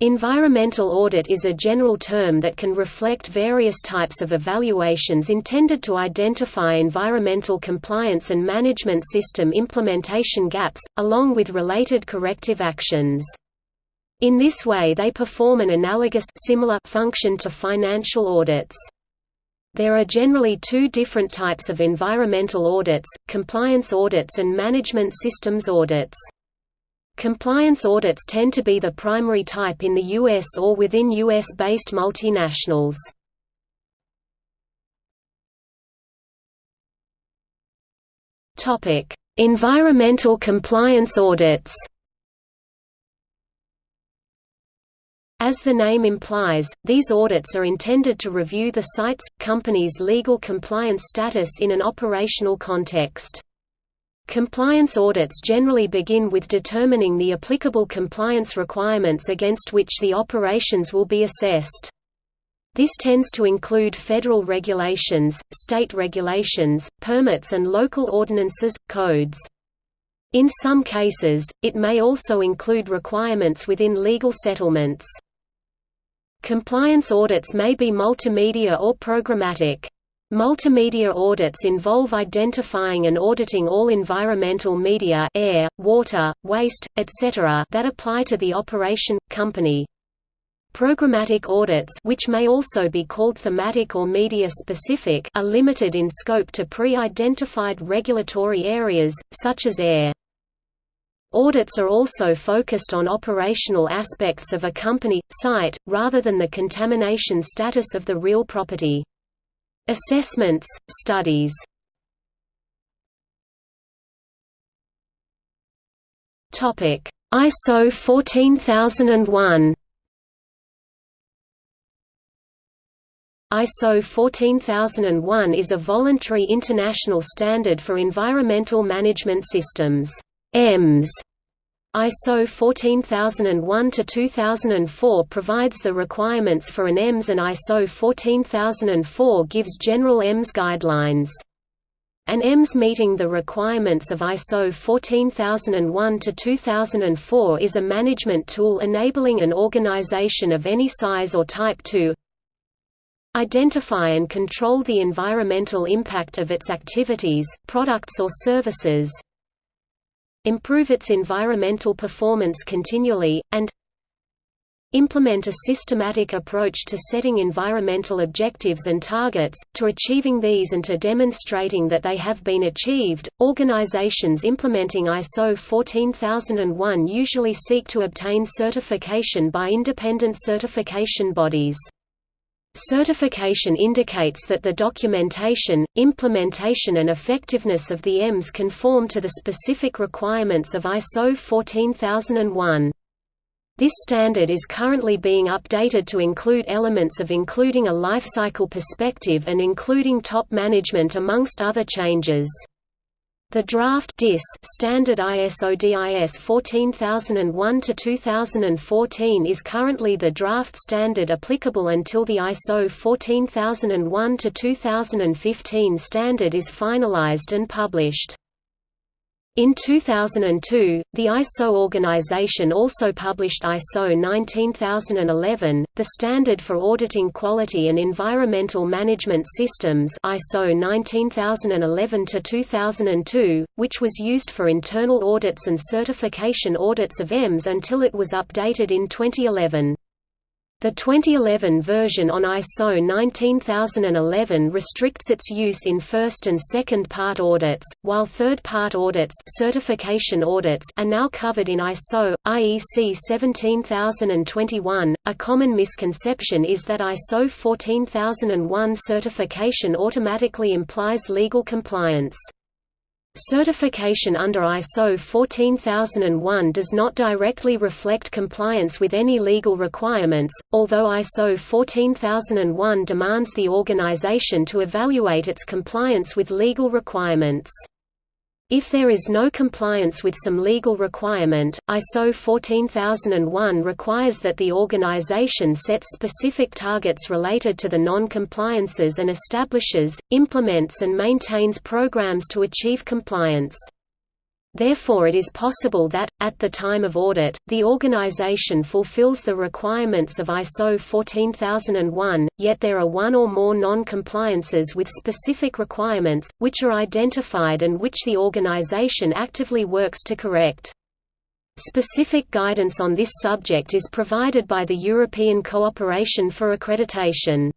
Environmental audit is a general term that can reflect various types of evaluations intended to identify environmental compliance and management system implementation gaps, along with related corrective actions. In this way they perform an analogous similar function to financial audits. There are generally two different types of environmental audits, compliance audits and management systems audits. Compliance audits tend to be the primary type in the U.S. or within U.S.-based multinationals. environmental compliance audits As the name implies, these audits are intended to review the site's, company's legal compliance status in an operational context. Compliance audits generally begin with determining the applicable compliance requirements against which the operations will be assessed. This tends to include federal regulations, state regulations, permits and local ordinances, codes. In some cases, it may also include requirements within legal settlements. Compliance audits may be multimedia or programmatic. Multimedia audits involve identifying and auditing all environmental media air, water, waste, etc. that apply to the operation, company. Programmatic audits which may also be called thematic or media-specific are limited in scope to pre-identified regulatory areas, such as air. Audits are also focused on operational aspects of a company, site, rather than the contamination status of the real property. Assessments, studies. ISO 14001 ISO 14001 is a voluntary international standard for environmental management systems EMS ISO 14001-2004 provides the requirements for an EMS and ISO 14004 gives general EMS guidelines. An EMS meeting the requirements of ISO 14001-2004 is a management tool enabling an organization of any size or type to identify and control the environmental impact of its activities, products or services, improve its environmental performance continually, and implement a systematic approach to setting environmental objectives and targets, to achieving these and to demonstrating that they have been achieved. Organizations implementing ISO 14001 usually seek to obtain certification by independent certification bodies. Certification indicates that the documentation, implementation and effectiveness of the EMS conform to the specific requirements of ISO 14001. This standard is currently being updated to include elements of including a lifecycle perspective and including top management amongst other changes. The draft DIS standard ISO DIS 14001-2014 is currently the draft standard applicable until the ISO 14001-2015 standard is finalized and published. In 2002, the ISO organization also published ISO 19011, the standard for auditing quality and environmental management systems ISO 19011-2002, which was used for internal audits and certification audits of EMS until it was updated in 2011. The 2011 version on ISO 19011 restricts its use in first and second part audits, while third part audits, certification audits are now covered in ISO IEC 17021. A common misconception is that ISO 14001 certification automatically implies legal compliance. Certification under ISO 14001 does not directly reflect compliance with any legal requirements, although ISO 14001 demands the organization to evaluate its compliance with legal requirements. If there is no compliance with some legal requirement, ISO 14001 requires that the organization sets specific targets related to the non-compliances and establishes, implements and maintains programs to achieve compliance. Therefore it is possible that, at the time of audit, the organization fulfills the requirements of ISO 14001, yet there are one or more non-compliances with specific requirements, which are identified and which the organization actively works to correct. Specific guidance on this subject is provided by the European Cooperation for Accreditation.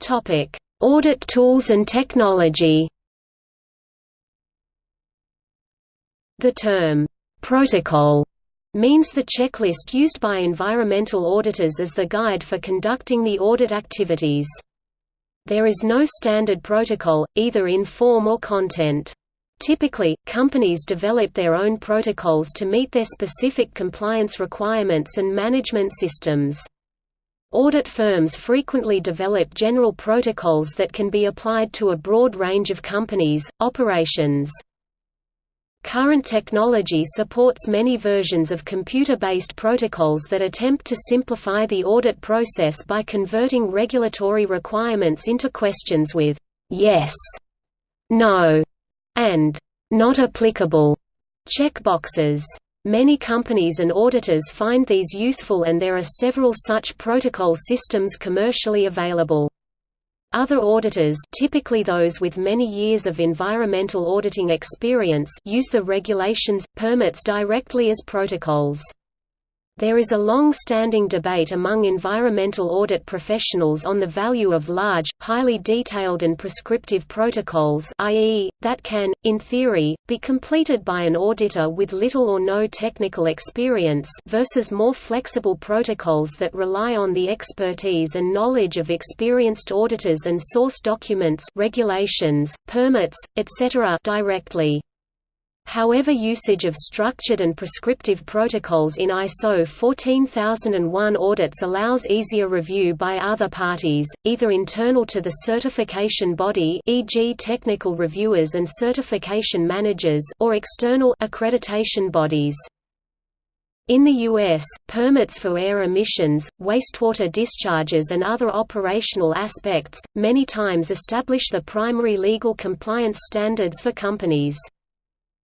Topic Audit tools and technology The term, "'protocol' means the checklist used by environmental auditors as the guide for conducting the audit activities. There is no standard protocol, either in form or content. Typically, companies develop their own protocols to meet their specific compliance requirements and management systems. Audit firms frequently develop general protocols that can be applied to a broad range of companies, operations. Current technology supports many versions of computer-based protocols that attempt to simplify the audit process by converting regulatory requirements into questions with «yes», «no» and «not applicable» checkboxes. Many companies and auditors find these useful and there are several such protocol systems commercially available. Other auditors typically those with many years of environmental auditing experience use the regulations, permits directly as protocols. There is a long-standing debate among environmental audit professionals on the value of large, highly detailed and prescriptive protocols i.e., that can, in theory, be completed by an auditor with little or no technical experience versus more flexible protocols that rely on the expertise and knowledge of experienced auditors and source documents regulations, permits, etc. directly. However usage of structured and prescriptive protocols in ISO 14001 audits allows easier review by other parties, either internal to the certification body e.g. technical reviewers and certification managers or external accreditation bodies. In the U.S., permits for air emissions, wastewater discharges and other operational aspects, many times establish the primary legal compliance standards for companies.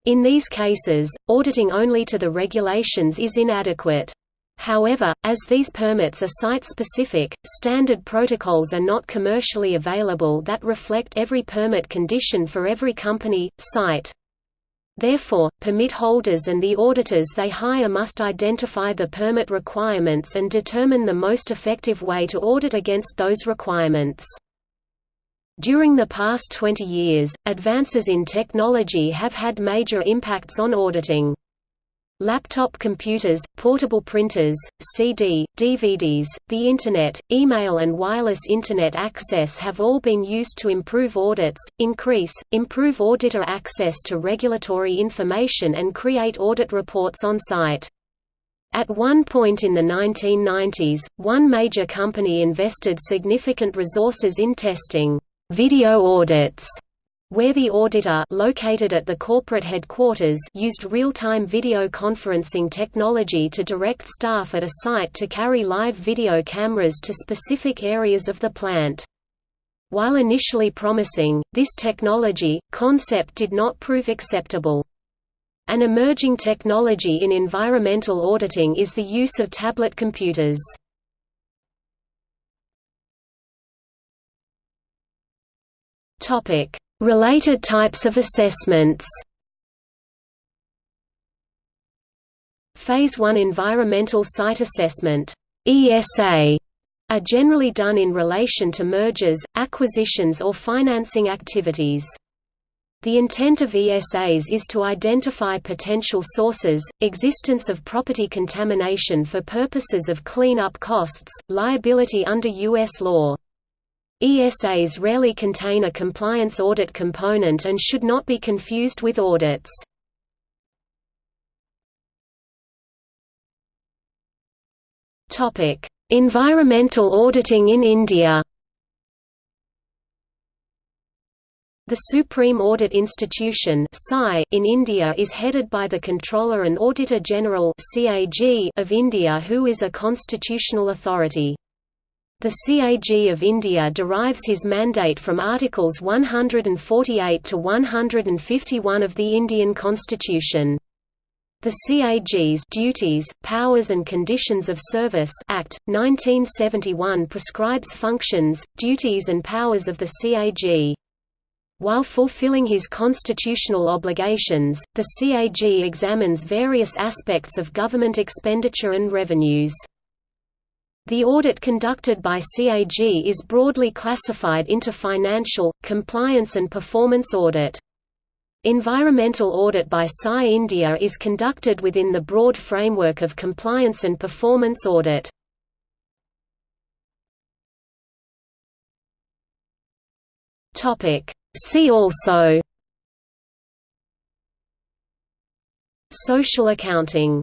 In these cases, auditing only to the regulations is inadequate. However, as these permits are site-specific, standard protocols are not commercially available that reflect every permit condition for every company, site. Therefore, permit holders and the auditors they hire must identify the permit requirements and determine the most effective way to audit against those requirements. During the past 20 years, advances in technology have had major impacts on auditing. Laptop computers, portable printers, CD, DVDs, the Internet, email and wireless Internet access have all been used to improve audits, increase, improve auditor access to regulatory information and create audit reports on site. At one point in the 1990s, one major company invested significant resources in testing video audits where the auditor located at the corporate headquarters used real-time video conferencing technology to direct staff at a site to carry live video cameras to specific areas of the plant. While initially promising, this technology, concept did not prove acceptable. An emerging technology in environmental auditing is the use of tablet computers. Topic: Related types of assessments. Phase 1 Environmental Site Assessment ESA are generally done in relation to mergers, acquisitions or financing activities. The intent of ESAs is to identify potential sources, existence of property contamination for purposes of clean-up costs, liability under U.S. law. ESAs rarely contain a compliance audit component and should not be confused with audits. Environmental auditing in India. The Supreme Audit Institution in India is headed by the Comptroller and Auditor General of India who is a constitutional authority. The CAG of India derives his mandate from Articles 148 to 151 of the Indian Constitution. The CAG's Duties, Powers and Conditions of Service Act 1971 prescribes functions, duties and powers of the CAG. While fulfilling his constitutional obligations, the CAG examines various aspects of government expenditure and revenues. The audit conducted by CAG is broadly classified into financial, compliance and performance audit. Environmental audit by SAI India is conducted within the broad framework of compliance and performance audit. See also Social accounting